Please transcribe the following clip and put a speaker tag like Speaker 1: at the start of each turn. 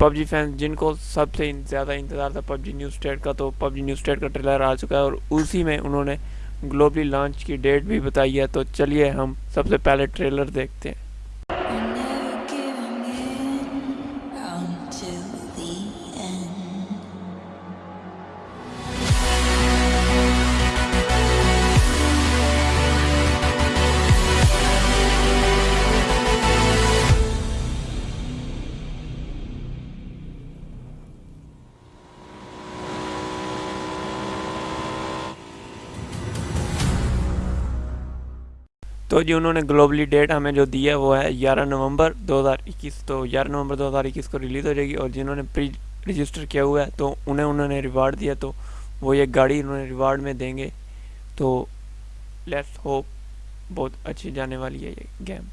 Speaker 1: PUBG fans जिनको सबसे ज़्यादा इंतज़ार था पबजी न्यू स्टेट का तो पबजी न्यू स्टेट का ट्रेलर आ चुका है और उसी में उन्होंने ग्लोबली लॉन्च की डेट भी बताई है। तो चलिए हम सबसे पहले ट्रेलर देखते हैं। तो जी उन्होंने ग्लोबली डेट हमें जो दी है वो है ग्यारह नवंबर 2021 तो ग्यारह नवंबर 2021 को रिलीज़ हो जाएगी और जिन्होंने प्री रजिस्टर किया हुआ है तो उन्हें उन्होंने रिवार्ड दिया तो वो ये गाड़ी उन्होंने रिवार्ड में देंगे। तो लेट्स होप बहुत अच्छी जाने वाली है ये गेम